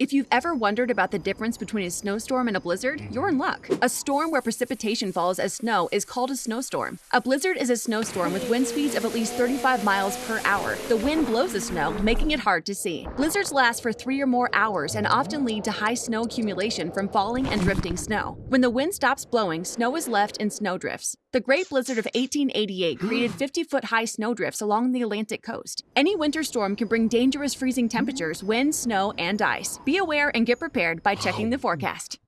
If you've ever wondered about the difference between a snowstorm and a blizzard, mm-hmm. you're in luck. A storm where precipitation falls as snow is called a snowstorm. A blizzard is a snowstorm with wind speeds of at least 35 miles per hour. The wind blows the snow, making it hard to see. Blizzards last for three or more hours and often lead to high snow accumulation from falling and drifting snow. When the wind stops blowing, snow is left in snowdrifts. The Great Blizzard of 1888 created 50 foot high snowdrifts along the Atlantic coast. Any winter storm can bring dangerous freezing temperatures, wind, snow, and ice. Be aware and get prepared by checking the oh. forecast.